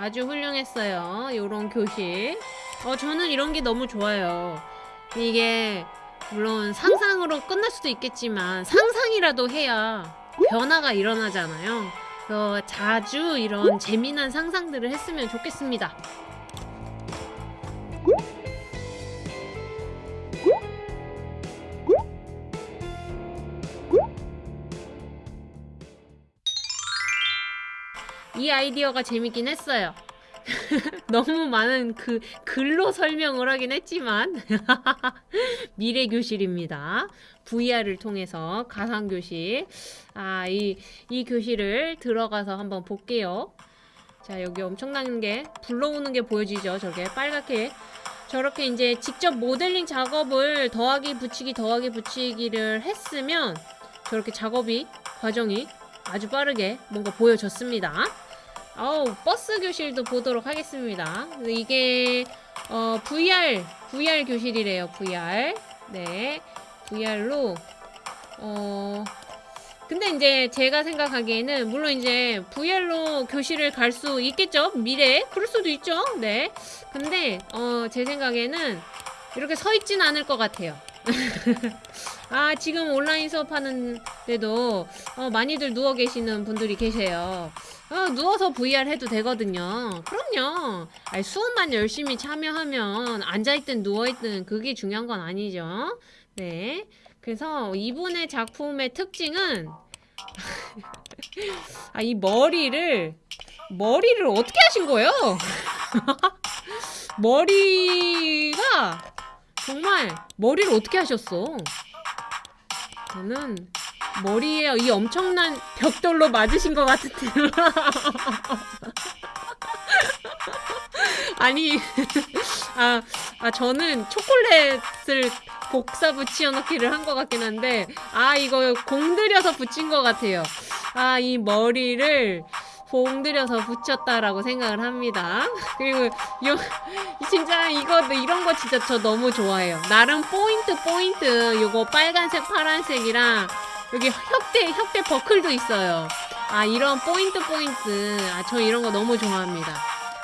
아주 훌륭했어요. 요런 교실. 어, 저는 이런 게 너무 좋아요. 이게, 물론 상상으로 끝날 수도 있겠지만, 상상이라도 해야 변화가 일어나잖아요. 그래서 자주 이런 재미난 상상들을 했으면 좋겠습니다. 이 아이디어가 재밌긴 했어요. 너무 많은 그 글로 설명을 하긴 했지만 미래 교실입니다. VR을 통해서 가상 교실. 아, 이, 이 교실을 들어가서 한번 볼게요. 자, 여기 엄청난 게 불러오는 게 보여지죠. 저게 빨갛게. 저렇게 이제 직접 모델링 작업을 더하기 붙이기 더하기 붙이기를 했으면 저렇게 작업이 과정이 아주 빠르게 뭔가 보여졌습니다. 어우 버스 교실도 보도록 하겠습니다. 이게 어, VR VR 교실이래요. VR 네 VR로 어 근데 이제 제가 생각하기에는 물론 이제 VR로 교실을 갈 수 있겠죠? 미래에 그럴 수도 있죠? 네. 근데 어 제 생각에는 이렇게 서 있진 않을 것 같아요 아 지금 온라인 수업하는데도 어, 많이들 누워 계시는 분들이 계세요. 어, 누워서 VR 해도 되거든요. 그럼요. 아니, 수업만 열심히 참여하면 앉아있든 누워있든 그게 중요한 건 아니죠. 네. 그래서 이분의 작품의 특징은 아 이 머리를 머리를 어떻게 하신 거예요? 머리가 정말 머리를 어떻게 하셨어? 저는 머리에 이 엄청난 벽돌로 맞으신 것 같은데 아니 아, 아 저는 초콜릿을 복사 붙여넣기를 한 것 같긴 한데 아 이거 공들여서 붙인 것 같아요. 아 이 머리를 공들여서 붙였다라고 생각을 합니다. 그리고 요 진짜 이거 이런 거 진짜 저 너무 좋아해요. 나름 포인트 포인트. 요거 빨간색 파란색이랑 여기 혁대 혁대 버클도 있어요. 아 이런 포인트 포인트. 아 저 이런 거 너무 좋아합니다.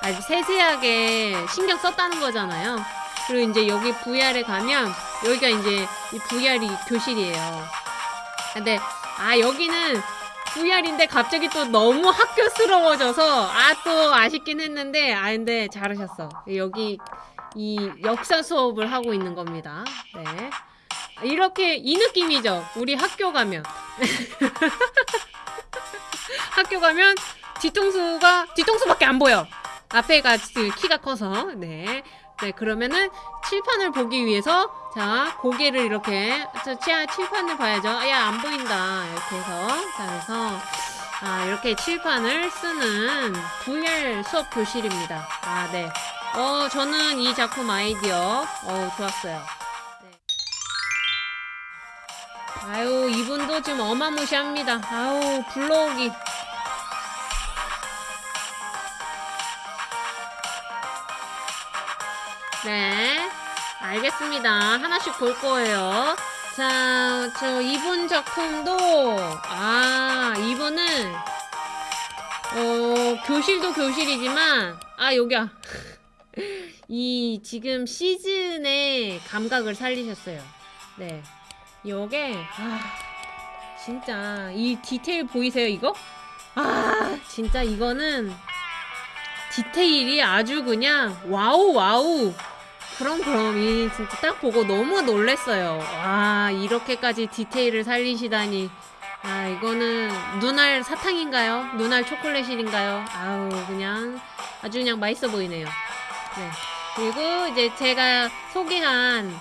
아주 세세하게 신경 썼다는 거잖아요. 그리고 이제 여기 VR에 가면 여기가 이제 이 VR이 교실이에요. 근데 아 여기는 VR인데 갑자기 또 너무 학교스러워져서 아 또 아쉽긴 했는데 아 근데 잘하셨어. 여기 이 역사 수업을 하고 있는 겁니다. 네. 이렇게 이 느낌이죠. 우리 학교 가면 학교 가면 뒤통수가 뒤통수밖에 안 보여. 앞에가 키가 커서 네. 네, 그러면은 칠판을 보기 위해서 자 고개를 이렇게 자, 칠판을 봐야죠. 야 안 보인다 이렇게 해서 자 그래서 아 이렇게 칠판을 쓰는 VR 수업 교실입니다. 아 네. 어 저는 이 작품 아이디어 어 좋았어요. 네. 아유 이분도 지금 어마무시합니다. 아우 불러오기 네, 알겠습니다. 하나씩 볼 거예요. 자, 저 이분 작품도 아, 이분은 어, 교실도 교실이지만 아, 여기야. 이 지금 시즌의 감각을 살리셨어요. 네. 요게 아, 진짜 이 디테일 보이세요, 이거? 아, 진짜 이거는 디테일이 아주 그냥 wow wow 그럼 그럼 이 진짜 딱 보고 너무 놀랬어요. 와 이렇게까지 디테일을 살리시다니. 아 이거는 눈알 사탕인가요? 눈알 초콜릿인가요? 아우 그냥 아주 그냥 맛있어 보이네요. 네. 그리고 이제 제가 소개한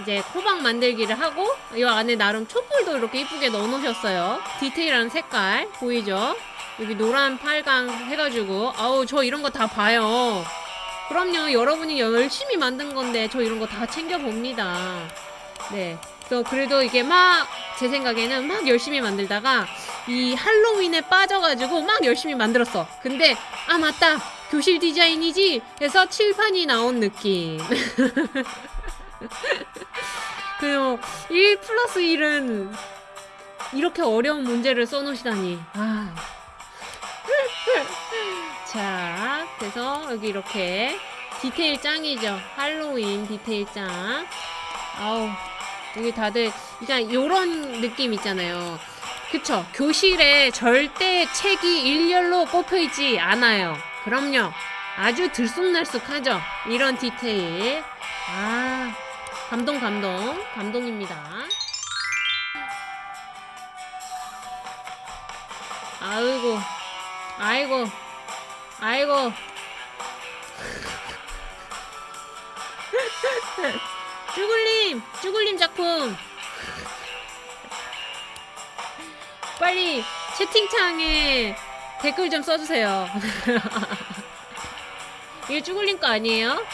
이제 코박 만들기를 하고 이 안에 나름 촛불도 이렇게 이쁘게 넣어 놓으셨어요. 디테일한 색깔 보이죠? 여기 노란 팔강 해가지고 아우 저 이런 거 다 봐요. 그럼요. 여러분이 열심히 만든 건데 저 이런 거 다 챙겨봅니다. 네. 그래서 그래도 이게 막 제 생각에는 막 열심히 만들다가 이 할로윈에 빠져가지고 막 열심히 만들었어. 근데 아 맞다. 교실 디자인이지? 해서 칠판이 나온 느낌. 그리고 1 플러스 1은 이렇게 어려운 문제를 써놓으시다니. 아. 자딱 돼서 여기 이렇게 디테일 짱이죠. 할로윈 디테일 짱. 아우, 여기 다들 그냥 요런 느낌 있잖아요. 그쵸? 교실에 절대 책이 일렬로 꼽혀있지 않아요. 그럼요. 아주 들쑥날쑥하죠? 이런 디테일. 아, 감동, 감동. 감동입니다. 아이고, 아이고, 아이고. 쭈글님, 쭈글님 작품. 빨리 채팅창에 댓글 좀 써주세요. 이게 쭈글님 거 아니에요?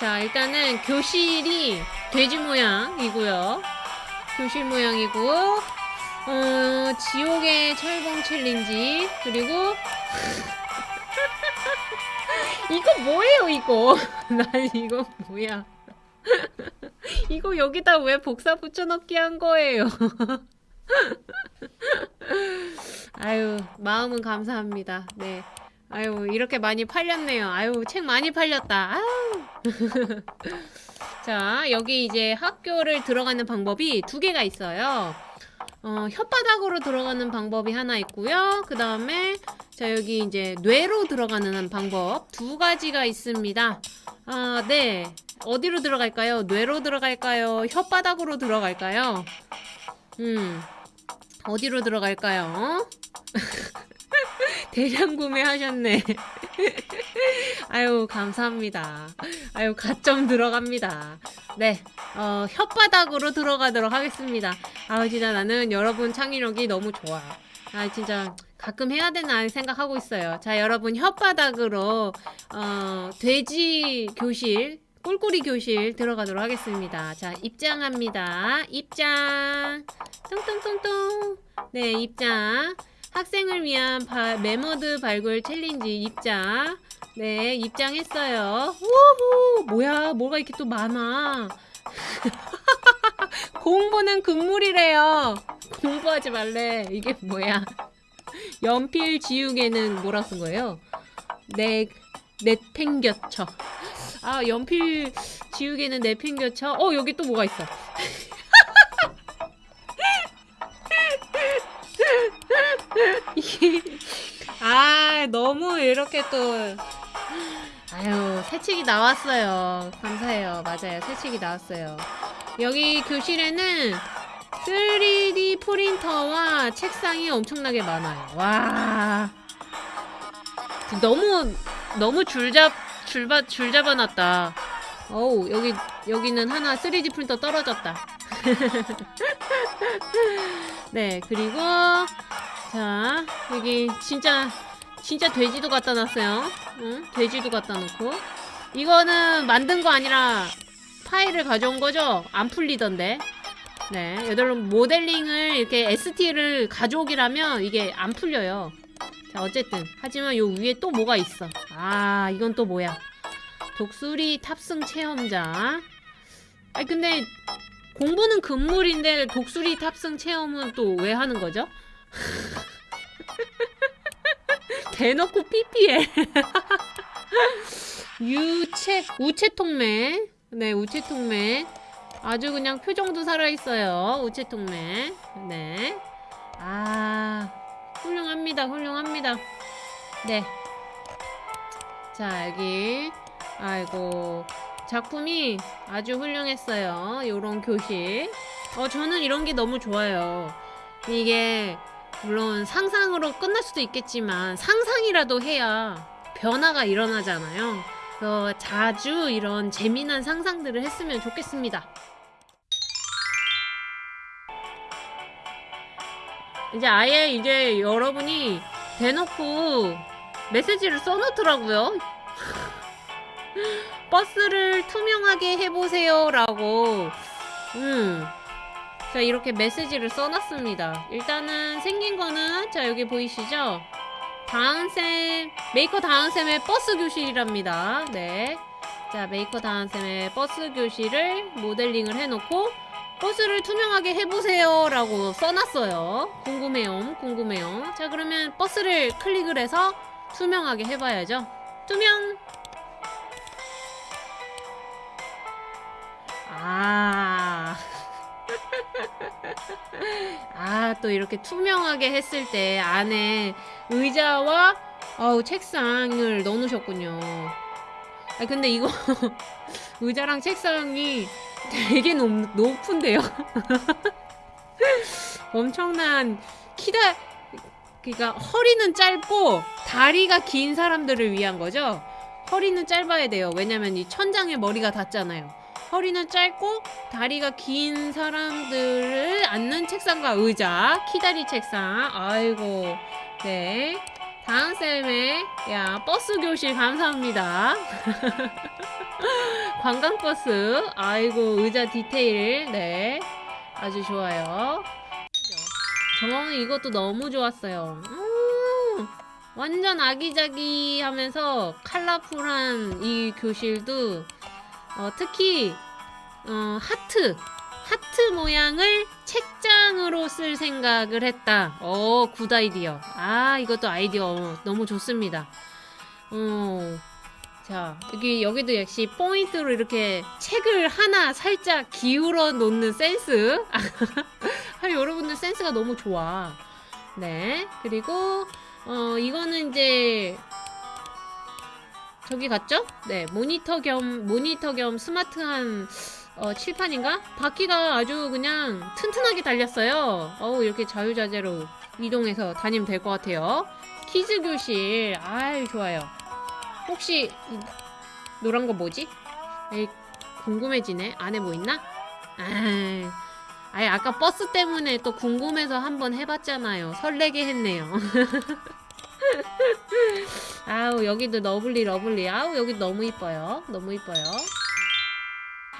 자, 일단은 교실이 돼지 모양이고요. 교실 모양이고, 어, 지옥의 철봉 챌린지, 그리고, 이거 뭐예요, 이거? 난 이거 뭐야? 이거 여기다 왜 복사 붙여넣기 한 거예요? 아유, 마음은 감사합니다. 네. 아유, 이렇게 많이 팔렸네요. 아유, 책 많이 팔렸다. 아유. 자, 여기 이제 학교를 들어가는 방법이 두 개가 있어요. 어, 혓바닥으로 들어가는 방법이 하나 있고요. 그 다음에, 자, 여기 이제 뇌로 들어가는 방법 두 가지가 있습니다. 아, 네. 어디로 들어갈까요? 뇌로 들어갈까요? 혓바닥으로 들어갈까요? 음, 어디로 들어갈까요? 대량 구매하셨네. 아유, 감사합니다. 아유, 가점 들어갑니다. 네, 어, 혓바닥으로 들어가도록 하겠습니다. 아우, 진짜 나는 여러분 창의력이 너무 좋아. 아, 진짜 가끔 해야 되나 생각하고 있어요. 자, 여러분 혓바닥으로, 어, 돼지 교실, 꿀꿀이 교실 들어가도록 하겠습니다. 자, 입장합니다. 입장. 뚱뚱뚱뚱. 네, 입장. 학생을 위한 바, 메모드 발굴 챌린지 입장. 네, 입장했어요. 우후! 뭐야, 뭐가 이렇게 또 많아. 공부는 금물이래요. 공부하지 말래. 이게 뭐야. 연필 지우개는 뭐라 쓴 거예요? 내, 내팽겨쳐. 아, 연필 지우개는 내팽겨쳐. 어, 여기 또 뭐가 있어. 아 너무 이렇게 또 아유 새책이 나왔어요. 감사해요. 맞아요. 새책이 나왔어요. 여기 교실에는 3D 프린터와 책상이 엄청나게 많아요. 와. 너무 너무 줄잡 줄바 줄 잡아놨다. 어우 여기 여기는 하나 3D 프린터 떨어졌다. 네 그리고 자 여기 진짜 진짜 돼지도 갖다 놨어요. 응? 돼지도 갖다 놓고. 이거는 만든 거 아니라 파일을 가져온 거죠? 안 풀리던데. 네 여러분 모델링을 이렇게 ST를 가져오기라면 이게 안 풀려요. 자 어쨌든. 하지만 요 위에 또 뭐가 있어? 아 이건 또 뭐야? 독수리 탑승 체험장. 아니 근데 공부는 금물인데 독수리 탑승 체험은 또 왜 하는 거죠? 대놓고 PPL 유채 우체통맨 네 우체통맨 아주 그냥 표정도 살아있어요. 우체통맨 네아 훌륭합니다 훌륭합니다. 네자 여기. 아이고 작품이 아주 훌륭했어요. 요런 교실. 어 저는 이런 게 너무 좋아요. 이게 물론 상상으로 끝날 수도 있겠지만 상상이라도 해야 변화가 일어나잖아요. 그래서 자주 이런 재미난 상상들을 했으면 좋겠습니다. 이제 아예 이제 여러분이 대놓고 메시지를 써놓더라고요. 버스를 투명하게 해보세요 라고 음 자 이렇게 메시지를 써놨습니다. 일단은 생긴 거는 자 여기 보이시죠? 다은쌤 메이커 다은쌤의 버스 교실이랍니다. 네자 메이커 다은쌤의 버스 교실을 모델링을 해놓고 버스를 투명하게 해보세요 라고 써놨어요. 궁금해요 궁금해요 자 그러면 버스를 클릭을 해서 투명하게 해봐야죠. 투명. 아. 아, 또 이렇게 투명하게 했을 때 안에 의자와 어우, 책상을 넣어놓으셨군요. 아, 근데 이거 의자랑 책상이 되게 높, 높은데요? 엄청난 키다, 그니까 허리는 짧고 다리가 긴 사람들을 위한 거죠? 허리는 짧아야 돼요. 왜냐면 이 천장에 머리가 닿잖아요. 허리는 짧고 다리가 긴 사람들을 앉는 책상과 의자 키다리 책상. 아이고. 네. 다은쌤의 야 버스 교실 감사합니다. 관광버스. 아이고 의자 디테일. 네. 아주 좋아요. 저는 이것도 너무 좋았어요. 음, 완전 아기자기 하면서 컬러풀한 이 교실도 어, 특히 어, 하트 하트 모양을 책장으로 쓸 생각을 했다. 어, good idea. 아, 이것도 아이디어 너무 좋습니다. 어, 자, 여기, 여기도 역시 포인트로 이렇게 책을 하나 살짝 기울어 놓는 센스. 아, 여러분들 센스가 너무 좋아. 네. 그리고, 어, 이거는 이제 저기 갔죠? 네, 모니터 겸 모니터 겸 스마트한 어, 칠판인가? 바퀴가 아주 그냥 튼튼하게 달렸어요. 어우, 이렇게 자유자재로 이동해서 다니면 될 것 같아요. kids 교실. 아유, 좋아요. 혹시 노란 거 뭐지? 에이, 궁금해지네. 안에 뭐 있나? 아, 아예 아까 버스 때문에 또 궁금해서 한번 해봤잖아요. 설레게 했네요. 아우 여기도 lovely lovely. 아우 여기 너무 이뻐요. 너무 이뻐요.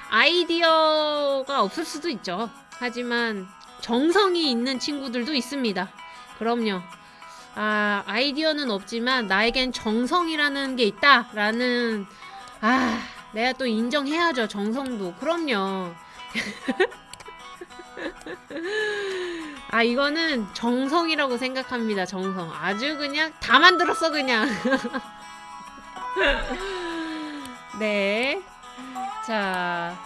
아이디어가 없을 수도 있죠. 하지만 정성이 있는 친구들도 있습니다. 그럼요. 아 아이디어는 없지만 나에겐 정성이라는 게 있다 라는 아 내가 또 인정해야죠 정성도. 그럼요 아 이거는 정성이라고 생각합니다 정성. 아주 그냥 다 만들었어 그냥. 네자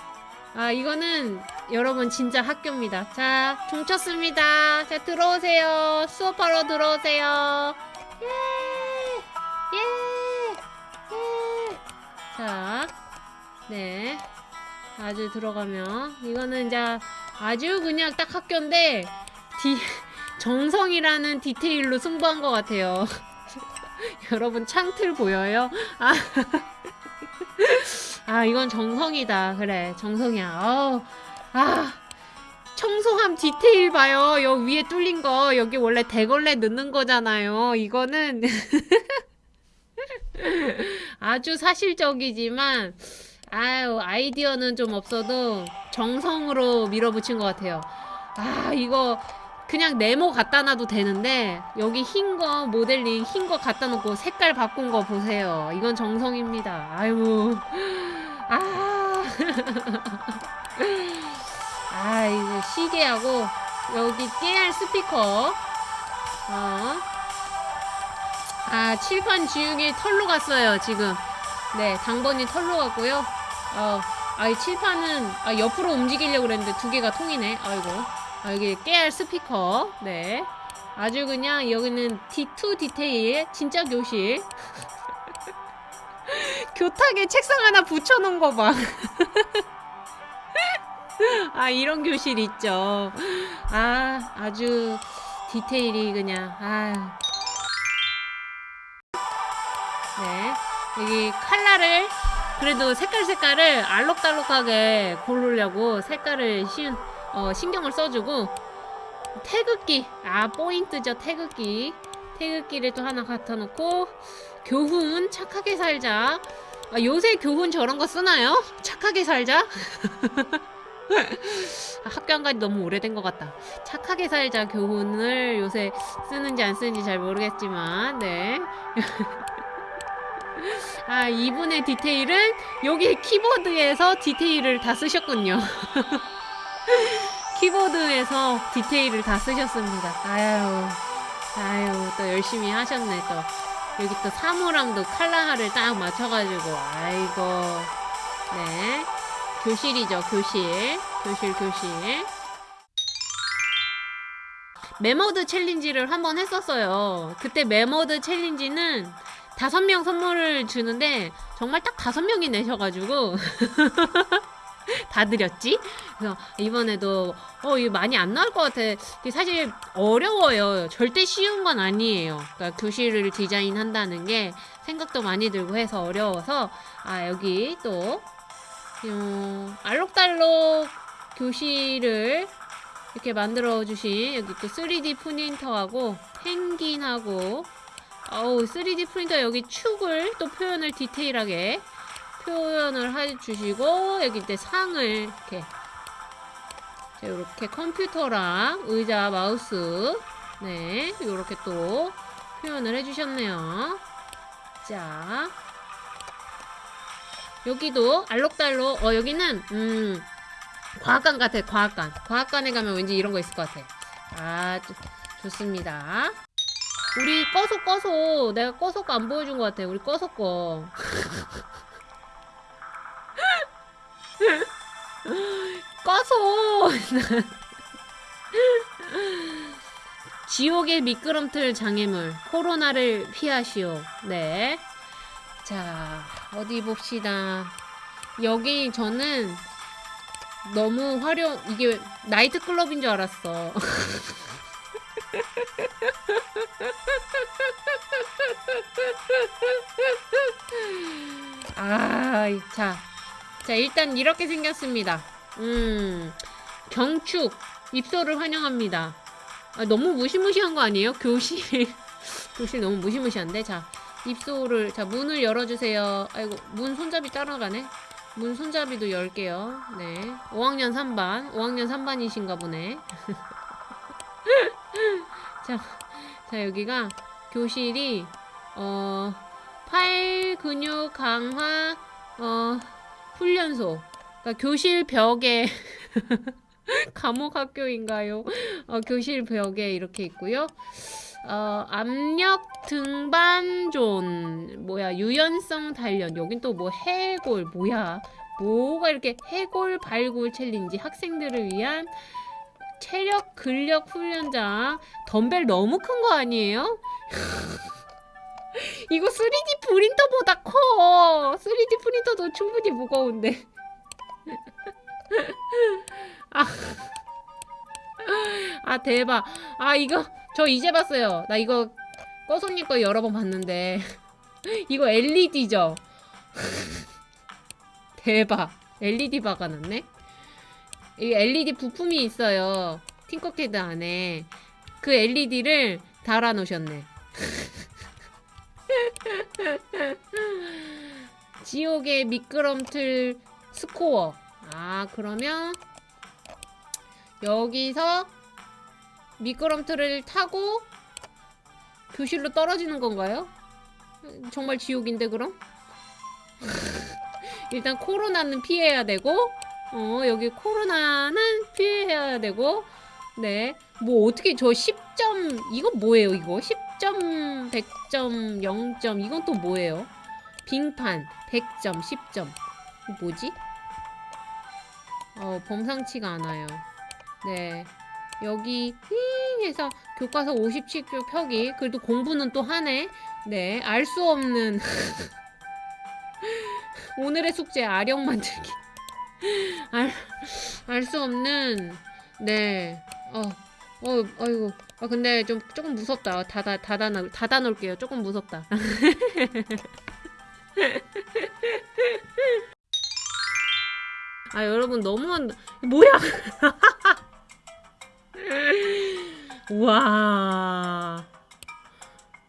아 이거는 여러분 진짜 학교입니다. 자 종쳤습니다. 자 들어오세요. 수업하러 들어오세요. 예! 예, 예. 자, 네. 아주 들어가면 이거는 이제 아주 그냥 딱 학교인데 디, 정성이라는 디테일로 승부한 것 같아요. 여러분 창틀 보여요? 아, 아 이건 정성이다. 그래 정성이야. 어, 아 청소함 디테일 봐요. 여기 위에 뚫린 거 여기 원래 대걸레 넣는 거잖아요. 이거는 아주 사실적이지만 아유 아이디어는 좀 없어도 정성으로 밀어붙인 것 같아요 아 이거 그냥 네모 갖다 놔도 되는데 여기 흰 거 모델링 흰 거 갖다 놓고 색깔 바꾼 거 보세요 이건 정성입니다 아유 아, 아 이거 시계하고 여기 깨알 스피커 어. 아 칠판 지우개 털로 갔어요 지금 네, 당번이 털로 갔고요. 어, 아, 이 칠판은 아, 옆으로 움직이려고 그랬는데 두 개가 통이네. 아이고. 아, 여기 깨알 스피커. 네. 아주 그냥 여기는 D2 디테일. 진짜 교실. 교탁에 책상 하나 붙여놓은 거 봐. 아, 이런 교실 있죠. 아, 아주 디테일이 그냥, 아. 네. 여기 칼라를 그래도 색깔 색깔을 알록달록하게 고르려고 색깔을 신, 어, 신경을 써주고 태극기 아 포인트죠 태극기. 태극기를 또 하나 갖다 놓고 교훈 착하게 살자. 아, 요새 교훈 저런 거 쓰나요? 착하게 살자? 아, 학교 안 간지 너무 오래된 것 같다. 착하게 살자 교훈을 요새 쓰는지 안 쓰는지 잘 모르겠지만 네. 아 이분의 디테일은 여기 키보드에서 디테일을 다 쓰셨군요 키보드에서 디테일을 다 쓰셨습니다. 아유, 아유, 또 열심히 하셨네, 또. 여기 또 사물함도 칼라를 딱 맞춰가지고, 아이고. 네. 교실이죠, 교실. 교실, 교실. 메모드 challenge를 한번 했었어요. 그때 메모드 challenge는 다섯 명 선물을 주는데 정말 딱 다섯 명이 내셔가지고 다 드렸지? 그래서 이번에도 어 이거 많이 안 나올 것 같아. 사실 어려워요. 절대 쉬운 건 아니에요. 그러니까 교실을 디자인한다는 게 생각도 많이 들고 해서 어려워서 아 여기 또 음, 알록달록 교실을 이렇게 만들어 주신 여기 또 3D 프린터하고 펭귄하고 어우 3D 프린터 여기 축을 또 표현을 디테일하게 표현을 해주시고 여기 이제 상을 이렇게 자, 이렇게 컴퓨터랑 의자 마우스 네 이렇게 또 표현을 해주셨네요. 자. 여기도 알록달록 어 여기는 음 과학관 같아 과학관. 과학관에 가면 왠지 이런 거 있을 것 같아. 아 좋, 좋습니다. 우리 꺼서 꺼서 내가 꺼서 거 안 보여준 것 같아 우리 꺼서 거 꺼서. 지옥의 미끄럼틀 장애물 코로나를 피하시오. 네. 자 어디 봅시다. 여기 저는 너무 화려 이게 나이트클럽인 줄 알았어. 아, 자, 자 일단 이렇게 생겼습니다. 음, 경축 입소를 환영합니다. 아, 너무 무시무시한 거 아니에요? 교실 교실 너무 무시무시한데 자 입소를 자 문을 열어주세요. 아이고 문 손잡이 따라가네. 문 손잡이도 열게요. 네. 5학년 3반. 5학년 3반이신가 보네. 자, 자, 여기가 교실이, 어, 팔 근육 강화, 어, 훈련소. 그러니까 교실 벽에, 감옥 학교인가요? 어, 교실 벽에 이렇게 있고요. 어, 압력 등반존 뭐야 유연성 단련 여긴 또 뭐 해골 뭐야 뭐가 이렇게 해골 발굴 챌린지 학생들을 위한 체력 근력 훈련장 덤벨 너무 큰 거 아니에요? 이거 3D 프린터보다 커 3D 프린터도 충분히 무거운데 아, 아 대박 아 이거 저 이제 봤어요. 나 이거 꺼손님 거 여러 번 봤는데 이거 LED죠? 대박. LED 박아놨네? 이 LED 부품이 있어요. 팅커캐드 안에. 그 LED를 달아놓으셨네. 지옥의 미끄럼틀 스코어. 아, 그러면 여기서 미끄럼틀을 타고 교실로 떨어지는 건가요? 정말 지옥인데 그럼? 일단 코로나는 피해야 되고 어 여기 코로나는 피해야 되고 네 뭐 어떻게 저 10점 이거 뭐예요 이거 10 점 100점 0점 이건 또 뭐예요? 빙판 100점 10점. 뭐지? 어 범상치가 않아요. 네. 여기 히 해서 교과서 57쪽 펴기. 그래도 공부는 또 하네. 네. 알 수 없는 오늘의 숙제 아령 만들기. 알수 없는. 네 어 어, 아이고 아 근데 좀 조금 무섭다 닫아 닫아 닫아 놓을게요 조금 무섭다 아 여러분 너무 뭐야 우와.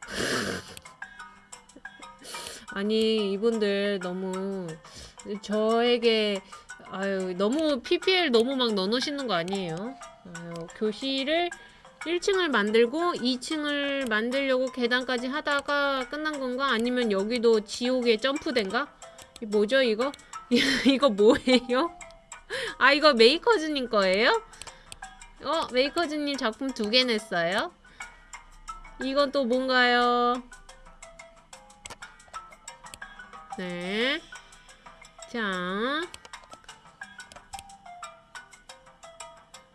아니, 이분들 너무 저에게 아유, 너무 PPL 너무 막 넣어놓으시는 거 아니에요? 아유, 교실을 1층을 만들고 2층을 만들려고 계단까지 하다가 끝난 건가? 아니면 여기도 지옥에 점프된가? 뭐죠 이거? 이거 뭐예요? 아 이거 메이커즈님 거예요? 어, 메이커즈님 작품 두 개 냈어요? 이건 또 뭔가요? 네. 자.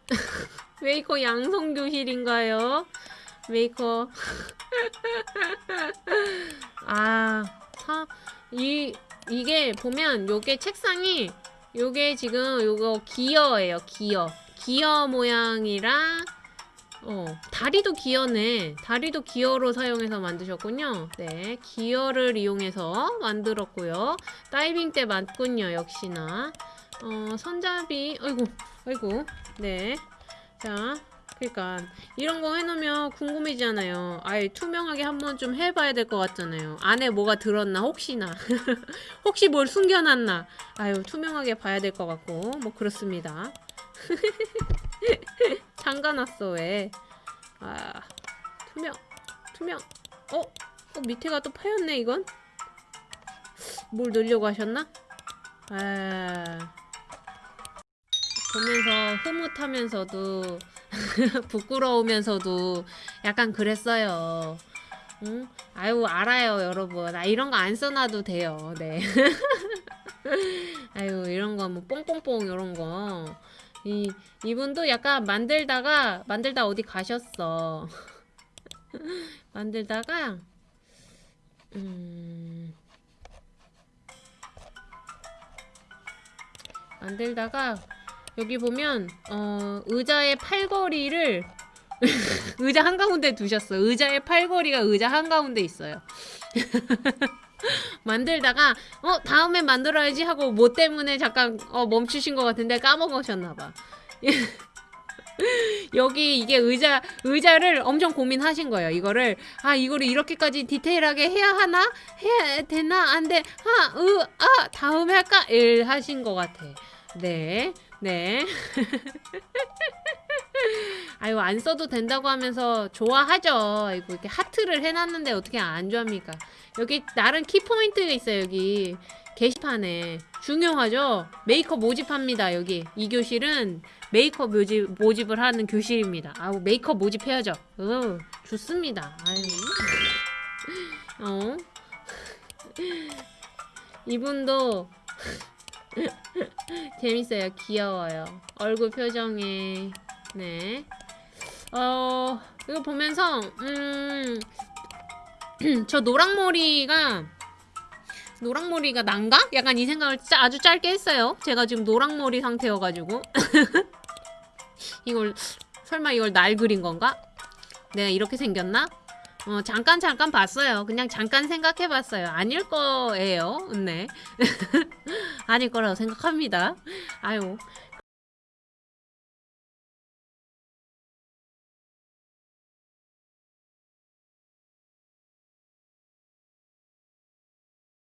메이커 양성교실인가요? 메이커. 아, 사, 이, 이게 보면 요게 책상이 요게 지금 요거 기어예요, 기어. 기어 모양이랑 어, 다리도 기어네. 다리도 기어로 사용해서 만드셨군요. 네, 기어를 이용해서 만들었고요. 다이빙 때 맞군요, 역시나. 어, 손잡이, 아이고, 아이고, 네. 자, 그러니까 이런 거 해놓으면 궁금해지잖아요. 아예 투명하게 한번 좀 해봐야 될 것 같잖아요. 안에 뭐가 들었나 혹시나 혹시 뭘 숨겨놨나. 아유 투명하게 봐야 될 것 같고 뭐 그렇습니다. 잠가놨어 왜? 아 투명 투명. 어? 어 밑에가 또 파였네 이건. 뭘 넣으려고 하셨나? 아 보면서 흐뭇하면서도 부끄러우면서도 약간 그랬어요. 응? 아유 알아요 여러분. 아 이런 거 안 써놔도 돼요. 네. 아유 이런 거 뭐 뽕뽕뽕 이런 거. 이 이분도 약간 만들다가 만들다 어디 가셨어. 만들다가 음 만들다가 여기 보면 어, 의자의 팔걸이를 의자 한가운데 두셨어. 의자의 팔걸이가 의자 한가운데 있어요. 만들다가 어 다음에 만들어야지 하고 뭐 때문에 잠깐 어, 멈추신 것 같은데 까먹으셨나봐. 여기 이게 의자 의자를 엄청 고민하신 거예요. 이거를 아 이거를 이렇게까지 디테일하게 해야 하나 해야 되나 안돼 아으아 다음에 할까 일 하신 것 같아. 네. 네. 아유, 안 써도 된다고 하면서 좋아하죠. 아이고, 이렇게 하트를 해놨는데 어떻게 안 좋아합니까? 여기 나름 키포인트가 있어요, 여기. 게시판에. 중요하죠? 메이크업 모집합니다, 여기. 이 교실은 메이크업 모집, 모집을 하는 교실입니다. 아우, 메이크업 모집해야죠. 어, 좋습니다. 아유. 어. 이분도 재밌어요. 귀여워요. 얼굴 표정에 네. 어 이거 보면서 음저 노랑머리가 노랑머리가 난가? 약간 이 생각을 짜, 아주 짧게 했어요. 제가 지금 노랑머리 상태여가지고 이걸 설마 이걸 날 그린 건가? 내가 이렇게 생겼나? 어, 잠깐 잠깐 봤어요. 그냥 잠깐 생각해봤어요. 아닐 거예요. 네. 아닐 거라고 생각합니다. 아유,